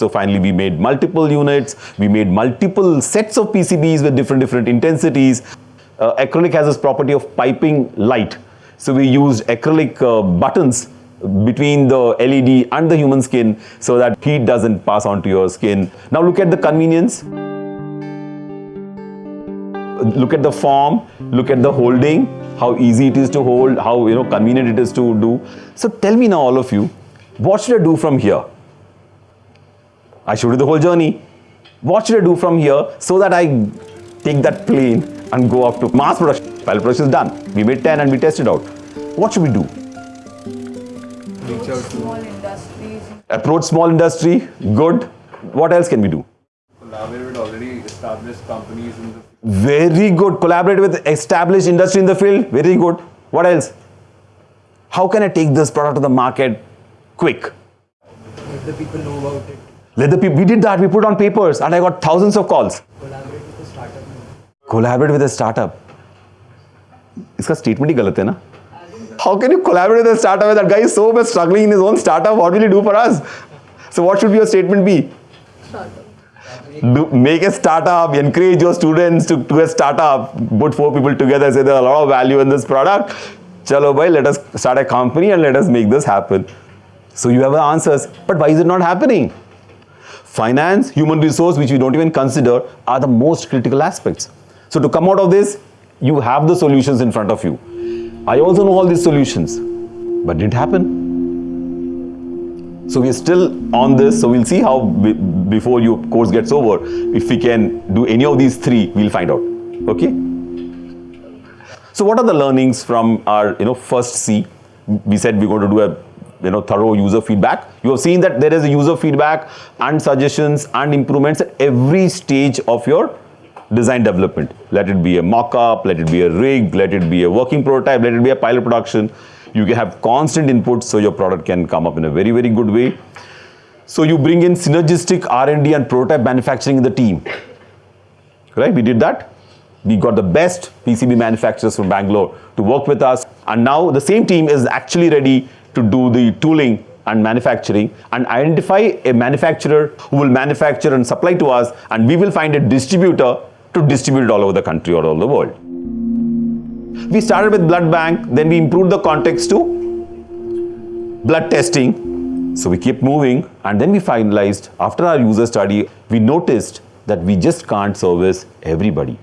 So finally we made multiple units, we made multiple sets of PCBs with different different intensities. Uh, acrylic has this property of piping light. So we used acrylic uh, buttons between the LED and the human skin so that heat doesn't pass on to your skin. Now look at the convenience. Look at the form, look at the holding, how easy it is to hold, how you know convenient it is to do. So tell me now all of you, what should I do from here? I showed you the whole journey. What should I do from here so that I take that plane and go up to mass production? Pilot production is done. We made 10 and we tested out. What should we do? Reach out to small industries. Approach small industry, good. What else can we do? collaborate with already established companies in the Very good. Collaborate with established industry in the field. Very good. What else? How can I take this product to the market quick? Let the people know about it. Let the people, we did that. We put on papers and I got thousands of calls. Collaborate with the startup. Collaborate with a startup. इसका statement ही गलत है ना? How can you collaborate with a startup? That guy is so much struggling in his own startup. What will he do for us? So what should your statement be? Do, make a startup, encourage your students to do a startup, put four people together, say there's a lot of value in this product. Chalo bhai, let us start a company and let us make this happen. So you have the answers. But why is it not happening? Finance, human resource, which we don't even consider, are the most critical aspects. So to come out of this, you have the solutions in front of you. I also know all these solutions, but did it happen? So we're still on this. So we'll see how be- before your course gets over, if we can do any of these three, we'll find out. Okay. So what are the learnings from our you know first C? We said we're going to do a you know thorough user feedback. You have seen that there is a user feedback and suggestions and improvements at every stage of your design development. Let it be a mock-up, let it be a rig, let it be a working prototype, let it be a pilot production. You can have constant input so your product can come up in a very, very good way. So you bring in synergistic R&D and prototype manufacturing in the team. Right, we did that. We got the best PCB manufacturers from Bangalore to work with us. And now the same team is actually ready to do the tooling and manufacturing and identify a manufacturer who will manufacture and supply to us and we will find a distributor to distribute it all over the country or all the world. We started with blood bank, then we improved the context to blood testing. So we kept moving and then we finalized after our user study, we noticed that we just can't service everybody.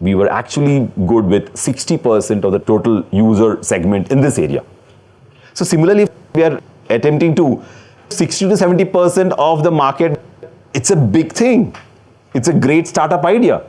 We were actually good with 60% of the total user segment in this area. So similarly, we are attempting to 60 to 70% of the market. It's a big thing. It's a great startup idea.